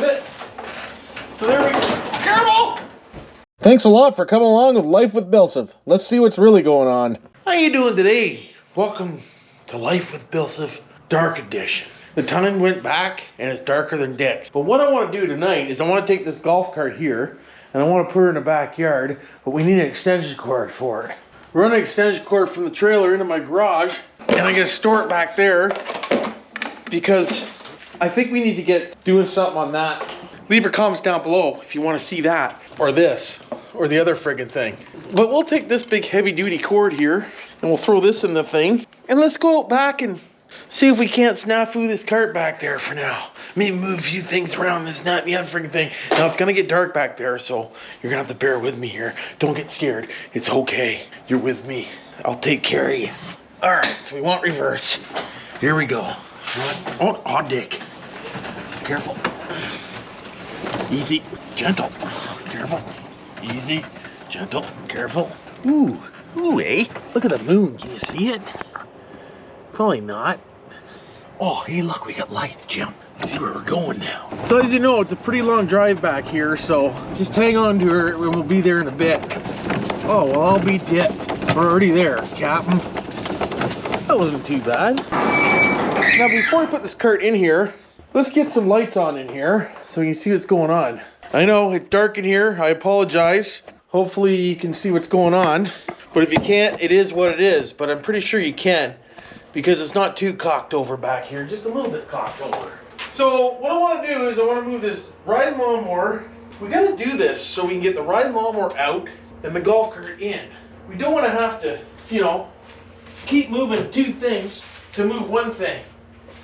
believe it? So there we go. Careful! Thanks a lot for coming along with Life with Bilsif. Let's see what's really going on. How you doing today? Welcome to Life with Bilsif Dark Edition. The time went back and it's darker than dicks. But what I want to do tonight is I want to take this golf cart here and I want to put her in the backyard, but we need an extension cord for it. Run an extension cord from the trailer into my garage and I'm gonna store it back there because I think we need to get doing something on that. Leave your comments down below if you want to see that or this or the other friggin' thing. But we'll take this big heavy duty cord here and we'll throw this in the thing and let's go out back and see if we can't snafu this cart back there for now. Maybe move a few things around this, not the other friggin' thing. Now it's gonna get dark back there, so you're gonna have to bear with me here. Don't get scared. It's okay. You're with me. I'll take care of you. All right, so we want reverse. Here we go. Oh, oh, dick. Careful. Easy, gentle. Careful. Easy, gentle, careful. Ooh, ooh, eh? Look at the moon. Can you see it? Probably not. Oh, hey, look, we got lights, Jim. See where we're going now. So as you know, it's a pretty long drive back here, so just hang on to her and we'll be there in a bit. Oh, well, I'll be dipped. We're already there, Captain. That wasn't too bad. Now, before I put this cart in here, let's get some lights on in here so you can see what's going on. I know it's dark in here. I apologize. Hopefully you can see what's going on. But if you can't, it is what it is. But I'm pretty sure you can because it's not too cocked over back here. Just a little bit cocked over. So what I want to do is I want to move this riding lawnmower. We got to do this so we can get the riding lawnmower out and the golf cart in. We don't want to have to, you know, keep moving two things to move one thing,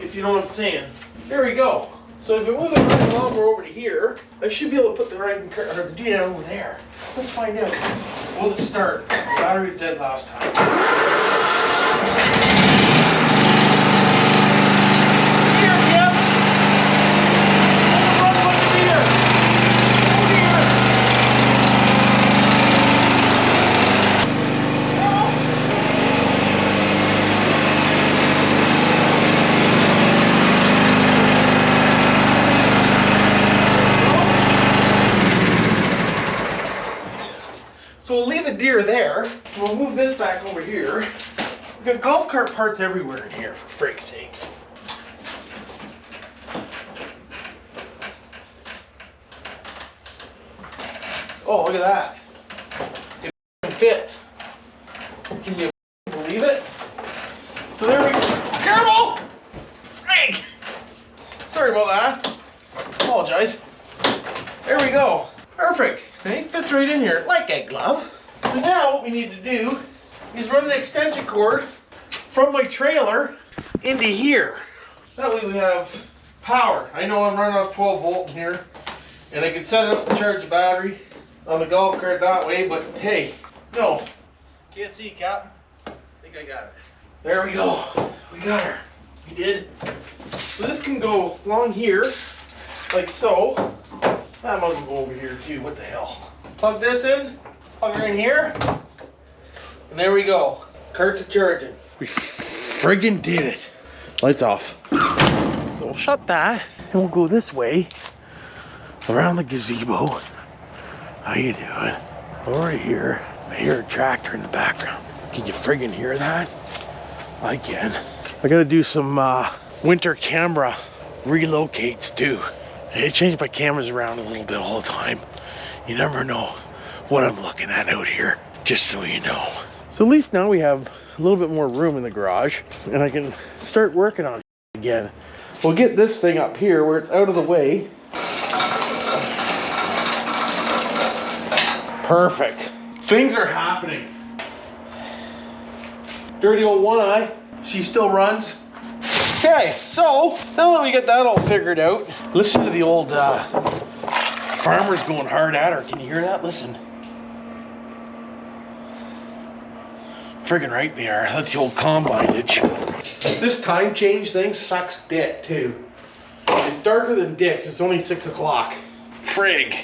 if you know what I'm saying. There we go. So if I move the riding lawnmower over to here, I should be able to put the riding or the DN over there. Let's find out. Will it start? Battery's dead last time. Here, Jim. Run, run, run, here. Over here. So deer there. We'll move this back over here. We've got golf cart parts everywhere in here, for freak's sakes. Oh, look at that. It fits. Can you believe it? So there we go. Careful! Frank! Sorry about that. Apologize. There we go. Perfect. It fits right in here like a glove. So now what we need to do is run an extension cord from my trailer into here. That way we have power. I know I'm running off 12 volt in here and I can set it up to charge the battery on the golf cart that way, but hey, no. Can't see, Captain. I think I got it. There we go. We got her. We did. So this can go along here, like so. That might go over here too. What the hell? Plug this in, plug her in here, and there we go. Cart's a charging. We friggin' did it. Lights off. So we'll shut that, and we'll go this way around the gazebo. How you doing? Over here, I hear a tractor in the background. Can you friggin' hear that? I can. I gotta do some uh, winter camera relocates too. I change my cameras around a little bit all the time. You never know what I'm looking at out here, just so you know. So at least now we have a little bit more room in the garage and I can start working on it again. We'll get this thing up here where it's out of the way. Perfect. Things are happening. Dirty old one eye. She still runs. Okay, so now that we get that all figured out, listen to the old uh, farmers going hard at her. Can you hear that? Listen. Friggin' right they are. That's the old combinage. This time change thing sucks dick too. It's darker than dicks. It's only six o'clock. Frig.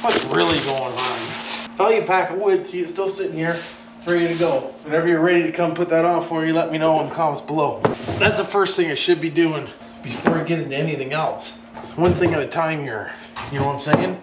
What's really going on? Value pack of wood. See, it's still sitting here. It's ready to go. Whenever you're ready to come put that on for you, let me know in the comments below. That's the first thing I should be doing before I get into anything else. one thing at a time here. You know what I'm saying?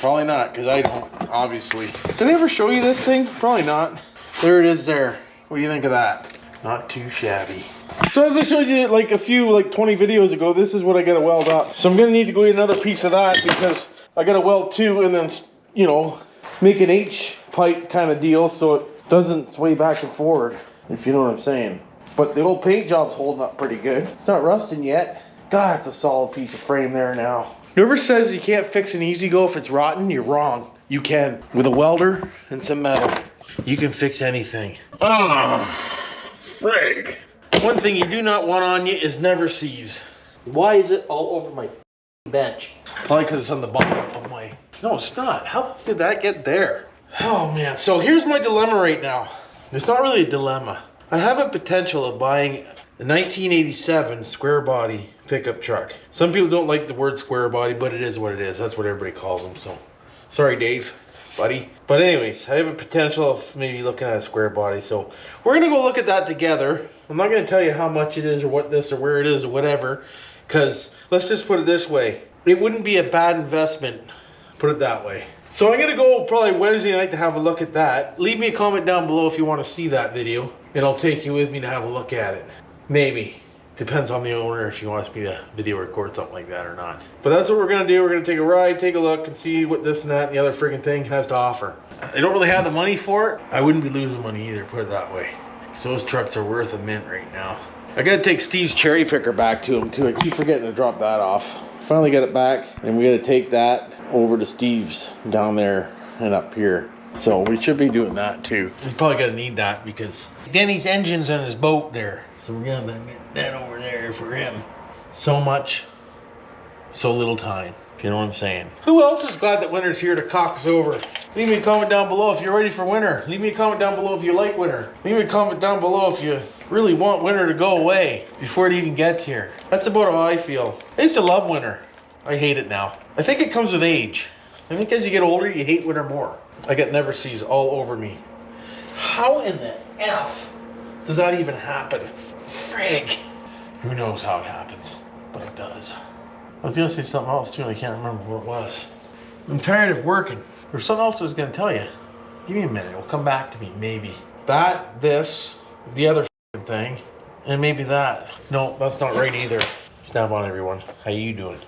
Probably not, because I don't, obviously. Did I ever show you this thing? Probably not. There it is there. What do you think of that? Not too shabby. So as I showed you like a few, like 20 videos ago, this is what I gotta weld up. So I'm gonna need to go get another piece of that because I gotta weld two and then, you know, make an H pipe kind of deal so it doesn't sway back and forward, if you know what I'm saying. But the old paint job's holding up pretty good. It's not rusting yet. God, it's a solid piece of frame there now. Whoever says you can't fix an E-Z-GO if it's rotten, you're wrong. You can. With a welder and some metal, you can fix anything. Ah, frig. One thing you do not want on you is Never-Seez. Why is it all over my bench? Probably because it's on the bottom of my. No, it's not. How did that get there? Oh man. So here's my dilemma right now. It's not really a dilemma. I have a potential of buying a 1987 square body pickup truck. Some people don't like the word square body, but it is what it is. That's what everybody calls them. So, sorry, Dave, buddy. But anyways, I have a potential of maybe looking at a square body. So we're gonna go look at that together. I'm not gonna tell you how much it is or what this or where it is or whatever, because let's just put it this way: it wouldn't be a bad investment. Put it that way. So I'm gonna go probably Wednesday night to have a look at that. Leave me a comment down below if you want to see that video, and I'll take you with me to have a look at it. Maybe. Depends on the owner if he wants me to video record something like that or not. But that's what we're gonna do. We're gonna take a ride, take a look, and see what this and that and the other freaking thing has to offer. I don't really have the money for it. I wouldn't be losing money either, put it that way. Because those trucks are worth a mint right now. I gotta take Steve's cherry picker back to him too. I keep forgetting to drop that off. Finally got it back, and we gotta take that over to Steve's down there and up here. So we should be doing that too. He's probably gonna need that because Denny's engine's on his boat there. So we're gonna get that over there for him. So much, so little time. If you know what I'm saying. Who else is glad that winter's here to cock us over? Leave me a comment down below if you're ready for winter. Leave me a comment down below if you like winter. Leave me a comment down below if you really want winter to go away before it even gets here. That's about how I feel. I used to love winter. I hate it now. I think it comes with age. I think as you get older, you hate winter more. I get Never-Seez all over me. How in the F does that even happen? Frig. Who knows how it happens, but it does. I was gonna say something else too, and I can't remember what it was. I'm tired of working. There's something else I was gonna tell you. Give me a minute, it'll come back to me, maybe. That, this, the other thing, and maybe that. No, that's not right either. Snap on everyone. How you doing?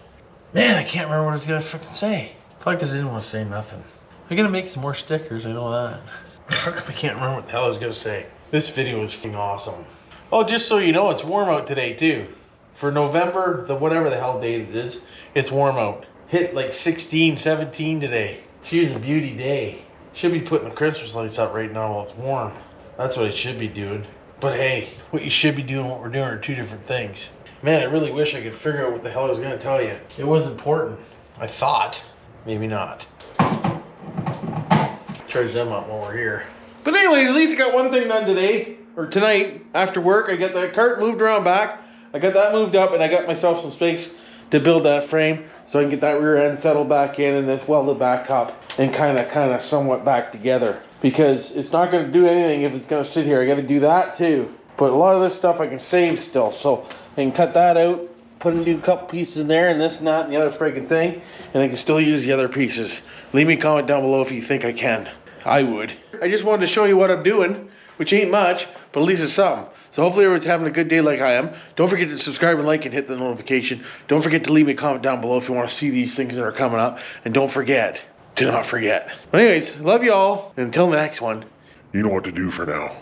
Man, I can't remember what I was gonna freaking say. Because I didn't want to say nothing. I'm gonna make some more stickers, I know that. I can't remember what the hell I was gonna say? This video is f***ing awesome. Oh, just so you know, it's warm out today too. For November, the whatever the hell date it is, it's warm out. Hit like 16, 17 today. She's a beauty day. Should be putting the Christmas lights up right now while it's warm. That's what I should be doing. But hey, what you should be doing what we're doing are two different things. Man, I really wish I could figure out what the hell I was gonna tell you. It was important. I thought. Maybe not. Charge them up while we're here. But anyways, at least I got one thing done today, or tonight, after work. I got that cart moved around back. I got that moved up, and I got myself some space to build that frame so I can get that rear end settled back in and this welded back up and kind of, kind of somewhat back together. Because it's not going to do anything if it's going to sit here. I got to do that too. But a lot of this stuff I can save still, so I can cut that out, put a new couple pieces in there, and this and that and the other friggin' thing, and I can still use the other pieces. Leave me a comment down below if you think I can. I would. I just wanted to show you what I'm doing, which ain't much, but at least it's something. So hopefully everyone's having a good day like I am. Don't forget to subscribe and like and hit the notification. Don't forget to leave me a comment down below if you want to see these things that are coming up. And don't forget, do not forget. But anyways, love you all. And until the next one, You know what to do for now.